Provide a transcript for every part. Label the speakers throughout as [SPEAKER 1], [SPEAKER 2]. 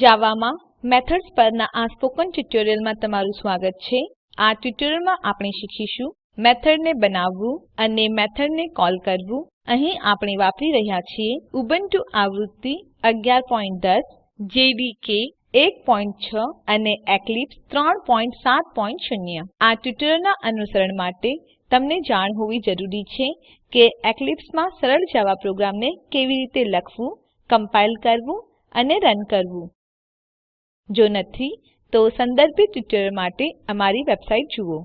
[SPEAKER 1] જાવામાં મેથડ્સ પરના આ સ્પોકન ટ્યુટોરીયલમાં તમારું સ્વાગત છે આ ટ્યુટોરીયલમાં આપણે શીખીશું મેથડને બનાવવું અને મેથડને કોલ કરવું અહીં આપણે વાપરી રહ્યા છીએ ઉબુન્ટુ આવૃત્તિ 11.10 જેડીકે 1.6 અને એક્લિપ્સ 3.7.0 આ ટ્યુટોરીયલના અનુસરણ માટે તમને જાણ હોવી જરૂરી છે કે એક્લિપ્સમાં સરળ જાવા પ્રોગ્રામને કેવી રીતે લખવું કમ્પાઇલ કરવું અને રન કરવું જો નથી તો સંદર્ભિત ટ્યુટોરીયલ માટે અમારી વેબસાઈટ જુઓ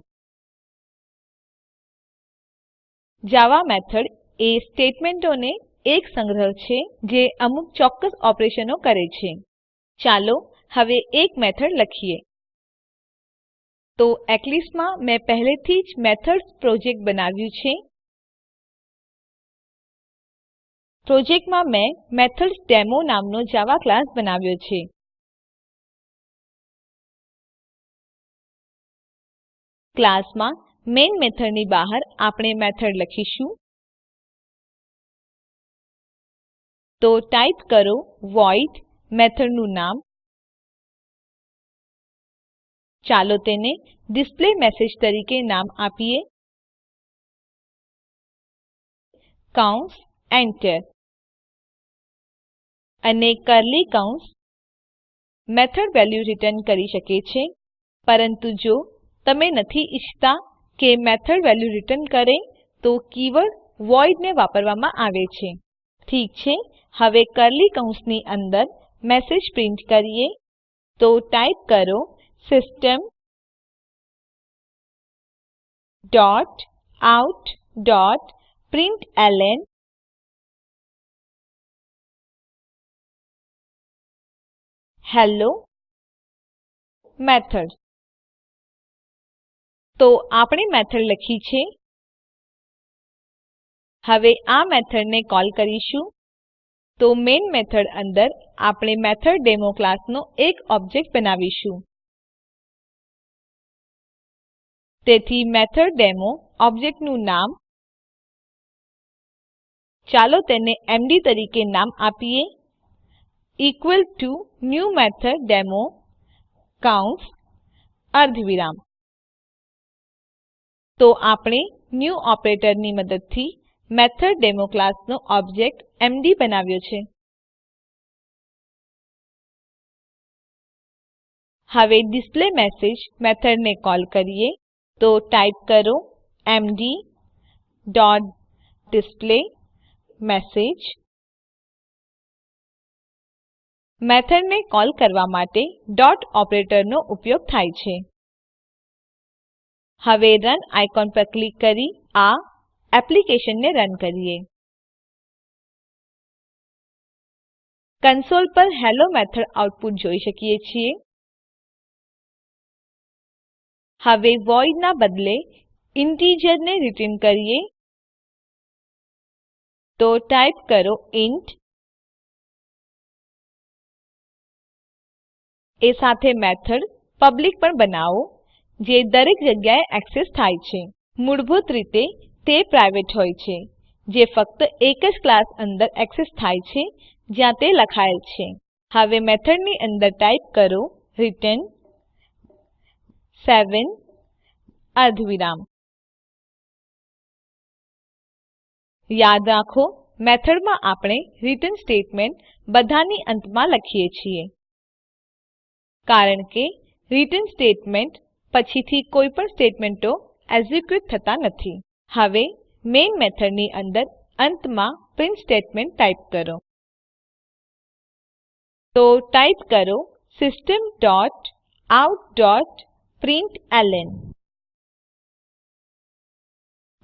[SPEAKER 1] જાવા મેથડ એ સ્ટેટમેન્ટોને એક સંગ્રહ છે જે અમુક ચોક્કસ ઓપરેશનો કરે છે ચાલો હવે એક મેથડ લખીએ તો એક્લિપ્સ મેં પહેલેથી જ મેથડ્સ પ્રોજેક્ટ બનાવ્યું છે પ્રોજેક્ટમાં મેં મેથડ્સ ડેમો નામનો જાવા ક્લાસ બનાવ્યો છે ક્લાસમાં મેઇન મેથડની બહાર આપણે મેથડ લખીશું તો ટાઈપ કરો વોઇડ મેથડનું નામ ચાલો તેને ડિસ્પ્લે મેસેજ તરીકે નામ આપીએ કૌંસ એન્ટર અને કર્લી કૌંસ મેથડ વેલ્યુ રિટર્ન કરી શકે છે પરંતુ જો તમે નથી ઈચ્છતા કે મેથડ વેલ્યુ રીટર્ન કરે તો કીવર્ડ વોઇડ ને વાપરવામાં આવે છે ઠીક છે હવે કરલી કૌંસની અંદર મેસેજ પ્રિન્ટ કરીયે તો ટાઇપ કરો system dot out dot print L N hello method તો આપણે મેથડ લખી છે હવે આ મેથડને કોલ કરીશું તો મેઈન મેથડ અંદર આપણે મેથડ ડેમો ક્લાસનો એક ઓબ્જેક્ટ બનાવીશું તેથી મેથડ ડેમો ઓબ્જેક્ટનું નામ ચાલો તેને એમડી તરીકે નામ આપીએ equal to new method demo કાઉન્સ અર્ધવિરામ તો આપણે ન્યૂ ઓપરેટરની મદદથી મેથોડેમો ક્લાસનો ઓબ્જેક્ટ એમડી બનાવ્યો છે હવે ડિસ્પ્લે મેસેજ મેથડને કોલ કરીએ તો ટાઈપ કરો એમડી ડોટ ડિસ્પ્લે મેસેજ મેથડને કોલ કરવા માટે ડોટ ઓપરેટરનો ઉપયોગ થાય છે હવે રન આઇકોન પર ક્લિક કરી આ એપ્લિકેશનને રન કરીએ કન્સોલ પર હેલ્લો મેથડ આઉટપુટ જોઈ શકીએ છીએ હવે વોઇડ ના બદલે ઇન્ટિજર ને રીટર્ન કરીએ તો ટાઇપ કરો ઇન્ટ એ સાથે મેથડ પબ્લિક પણ બનાવો જે દરેક જગ્યાએ એક્સેસ થાય છે મૂળભૂત રીતે તે પ્રાઇવેટ હોય છે જે ફક્ત એક જ ક્લાસ અંદર એક્સેસ થાય છે જ્યાં તે લખાયેલ છે હવે મેથડની અંદર ટાઇપ કરો return 7 અર્ધવિરામ યાદ રાખો મેથડમાં આપણે return સ્ટેટમેન્ટ બધાની અંતમાં લખીએ છીએ કારણ કે return સ્ટેટમેન્ટ પછીથી કોઈ પણ સ્ટેટમેન્ટો એક્ઝિક્યુટ થતા નથી હવે મેઇન મેથડની અંદર અંતમાં પ્રિન્ટ સ્ટેટમેન્ટ ટાઈપ કરો તો ટાઈપ કરો system dot out dot print L N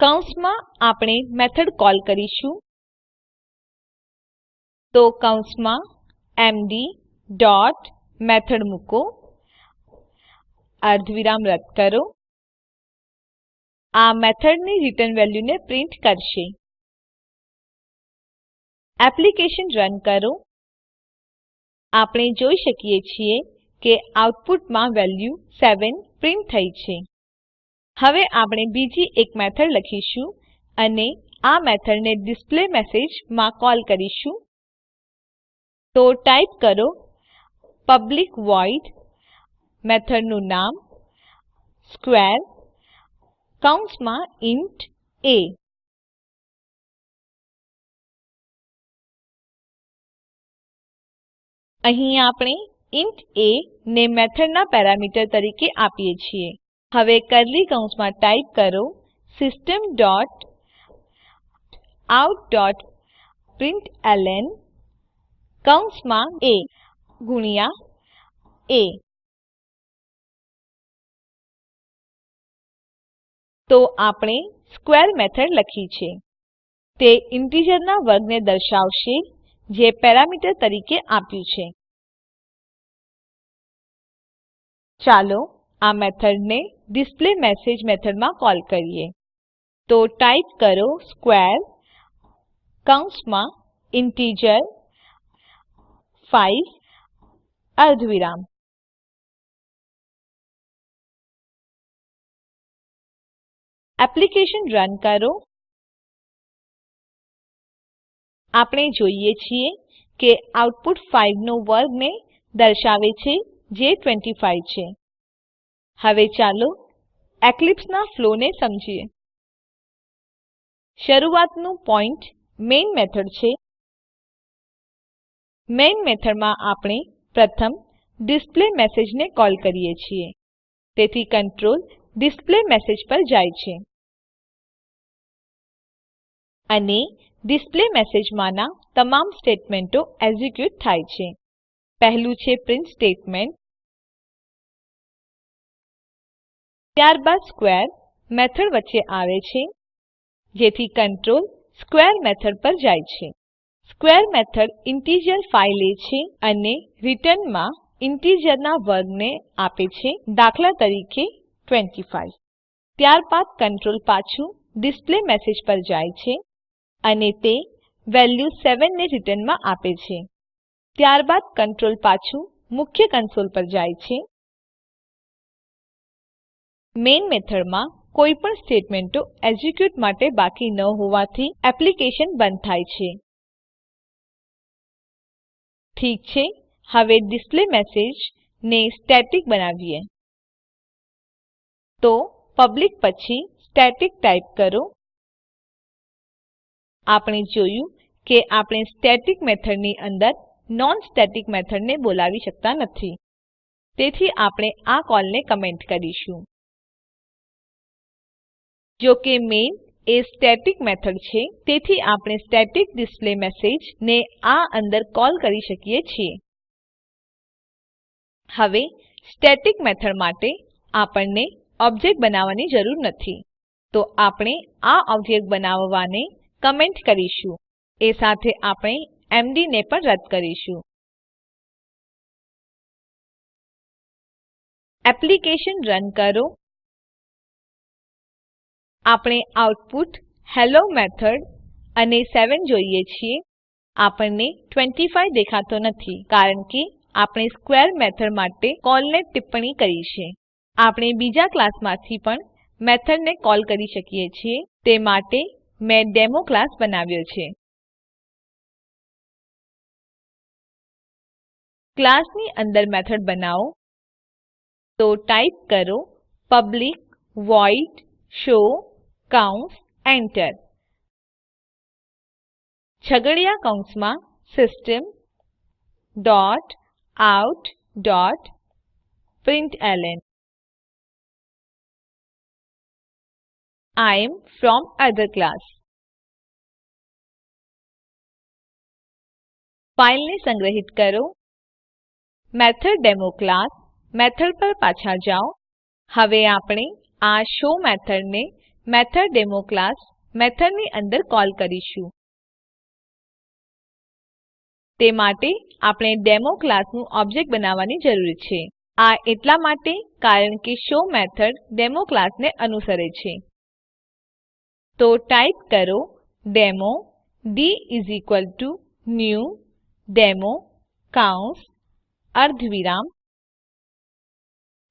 [SPEAKER 1] કૌંસમાં આપણે મેથડ કોલ કરીશું તો કૌંસમાં એમડી ડોટ મેથડ મૂકો અર્ધવિરામ રદ કરો આ મેથડની રિટર્ન વેલ્યુને પ્રિન્ટ કરશે એપ્લિકેશન રન કરો આપણે જોઈ શકીએ છીએ કે આઉટપુટમાં વેલ્યુ 7 પ્રિન્ટ થઈ છે હવે આપણે બીજી એક મેથડ લખીશું અને આ મેથડને ડિસ્પ્લે મેસેજમાં કોલ કરીશું તો ટાઈપ કરો પબ્લિક વોઇડ મેથડ નું નામ સ્ક્વેર કૌંસમાં ઇન્ટ a અહીં આપણે ઇન્ટ a ને મેથડના પેરામીટર તરીકે આપીએ છીએ હવે કર્લી કૌંસમાં ટાઈપ કરો system dot out dot print L N કૌંસમાં a ગુણ્યા a તો આપણે સ્ક્વેર મેથડ લખી છે તે ઇન્ટીજરના વર્ગને દર્શાવશે જે પેરામીટર તરીકે આપ્યું છે ચાલો આ મેથડને ડિસ્પ્લે મેસેજ મેથડમાં કોલ કરીએ તો ટાઈપ કરો સ્ક્વેર કૌંસમાં ઇન્ટીજર ફાઇવ અર્ધવિરામ એપ્લિકેશન રન કરો આપણે જોઈએ છીએ કે આઉટપુટ 5 નો વર્ગને દર્શાવે છે જે 25 છે હવે ચાલો એક્લિપ્સ ના ફ્લોને સમજીએ શરૂઆતનું પોઇન્ટ મેઇન મેથડ છે મેઇન મેથડમાં આપણે પ્રથમ ડિસ્પ્લેમેસેજ ને કોલ કરીએ છીએ તેથી કંટ્રોલ ડિસ્પ્લે મેસેજ પર જાય છે અને ડિસ્પ્લે મેસેજમાંના તમામ સ્ટેટમેન્ટો એક્ઝિક્યુટ થાય છે પહેલું છે પ્રિન્ટ સ્ટેટમેન્ટ ત્યારબાદ સ્ક્વેર મેથડ વચ્ચે આવે છે જેથી કંટ્રોલ સ્ક્વેર મેથડ પર જાય છે સ્ક્વેર મેથડ ઇન્ટિજર ફાઇલ લે છે અને રિટર્નમાં ઇન્ટિજરના વર્ગને આપે છે દાખલા તરીકે 25 ત્યારબાદ કંટ્રોલ પાછું ડિસ્પ્લે મેસેજ પર જાય છે અને તે વેલ્યુ 7 ને રિટર્નમાં આપે છે ત્યારબાદ કંટ્રોલ પાછું મુખ્ય કન્સોલ પર જાય છે મેઇન મેથડમાં કોઈ પણ સ્ટેટમેન્ટો એક્ઝિક્યુટ માટે બાકી ન હોવાથી એપ્લિકેશન બંધ થાય છે ઠીક છે હવે ડિસ્પ્લે મેસેજ ને સ્ટેટિક બનાવીએ તો પબ્લિક પછી સ્ટેટિક ટાઇપ કરો આપણે જોયું કે આપણે સ્ટેટિક મેથડની અંદર નોન સ્ટેટિક મેથડને બોલાવી શકતા નથી તેથી આપણે આ કોલને કમેન્ટ કરીશું જો કે મેઇન એ સ્ટેટિક મેથડ છે તેથી આપણે સ્ટેટિક ડિસ્પ્લેમેસેજ ને આ અંદર કોલ કરી શકીએ છીએ હવે સ્ટેટિક મેથડ માટે આપણને ઓબ્જેક્ટ બનાવવાની જરૂર નથી તો આપણે આ ઓબ્જેક્ટ બનાવવાને કમેન્ટ કરીશું એ સાથે આપણે એમડી ને પણ રદ કરીશું એપ્લિકેશન રન કરો આપણે આઉટપુટ હેલો મેથડ અને 7 જોઈએ છીએ આપણને 25 દેખાતો નથી કારણ કે આપણે સ્ક્વેર મેથડ માટે કોલને ટિપ્પણી કરી છે આપણે બીજા ક્લાસમાંથી પણ મેથડને કોલ કરી શકીએ છીએ તે માટે મેં ડેમો ક્લાસ બનાવ્યો છે ક્લાસની અંદર મેથડ બનાવો તો ટાઈપ કરો પબ્લિક વોઇડ શો કૌંસ એન્ટર છગડિયા કૌંસમાં system dot out dot print L N I am from other class. ફાઇલને સંગ્રહિત કરો મેથડ ડેમો ક્લાસ મેથડ પર પાછા જાઓ હવે આપણે આ શો મેથડને મેથડ ડેમો ક્લાસ મેથડની અંદર કોલ કરીશું તે માટે આપણે ડેમો ક્લાસનું ઓબ્જેક્ટ બનાવવાની જરૂર છે આ એટલા માટે કારણ કે શો મેથડ ડેમો ક્લાસને અનુસરે છે તો ટાઇપ કરો ડેમો d new ડેમો કૌંસ અર્ધવિરામ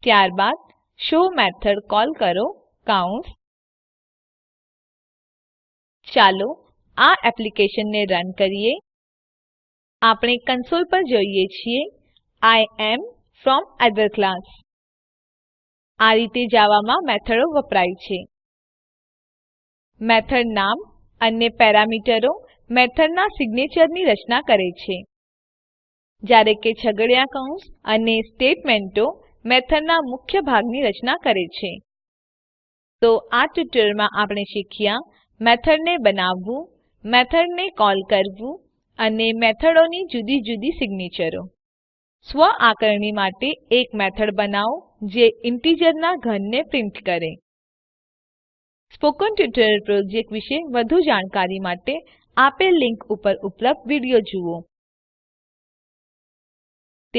[SPEAKER 1] ત્યારબાદ શો મેથડ કોલ કરો કૌંસ ચાલો આ એપ્લિકેશનને રન કરીએ આપણે કન્સોલ પર જોઈએ છીએ I am from other class આ રીતે જાવામાં મેથડો વપરાય છે મેથડ નામ અને પેરામીટરો મેથડના સિગ્નેચરની રચના કરે છે જ્યારે કે છગડિયા કૌંસ અને સ્ટેટમેન્ટો મેથડના મુખ્ય ભાગની રચના કરે છે તો આ ટ્યુટોરીયલમાં આપણે શીખ્યા મેથડને બનાવવું મેથડને કોલ કરવું અને મેથડોની જુદી જુદી સિગ્નેચરો સ્વ આકારણી માટે એક મેથડ બનાવો જે ઇન્ટીજરના ઘનને પ્રિન્ટ કરે સ્પોકન ટ્યુટોરિયલ પ્રોજેક્ટ વિશે વધુ જાણકારી માટે આપેલ લિંક ઉપર ઉપલબ્ધ વિડીયો જુઓ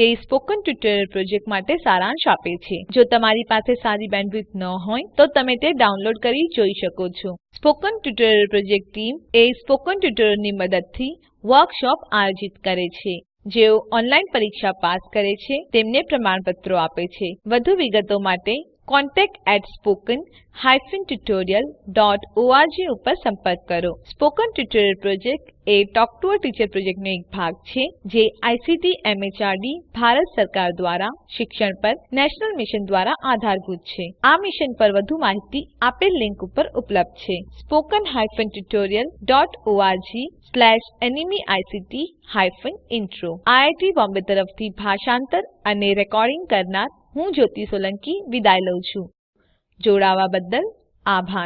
[SPEAKER 1] તે સ્પોકન ટ્યુટોરિયલ પ્રોજેક્ટ માટે સારાંશ આપે છે જો તમારી પાસે સારી બેન્ડવિડ્થ ન હોય તો તમે તે ડાઉનલોડ કરી જોઈ શકો છો સ્પોકન ટ્યુટોરિયલ પ્રોજેક્ટ ટીમ એ સ્પોકન ટ્યુટોરિયલની મદદથી વર્કશોપ આયોજિત કરે છે જેઓ ઓનલાઈન પરીક્ષા પાસ કરે છે તેમને પ્રમાણપત્રો આપે છે વધુ વિગતો માટે contact at spoken tutorial dot O R G ઉપર સંપર્ક કરો સ્પોકન ટ્યુટોરિયલ પ્રોજેક્ટ એ ટોક ટુ અ ટીચર પ્રોજેક્ટનો એક ભાગ છે જે આઈસીટી એમએચઆરડી ભારત સરકાર દ્વારા શિક્ષણ પર નેશનલ મિશન દ્વારા આધારભૂત છે આ મિશન પર વધુ માહિતી આપેલ લિંક ઉપર ઉપલબ્ધ છે spoken tutorial dot O R G slash એનિમી spoken tutorialorgnmeict intro IIT Bombay તરફથી ભાષાંતર અને રેકોર્ડિંગ કરનાર હું જ્યોતિ સોલંકી વિદાય લઉં છું જોડાવા બદલ આભાર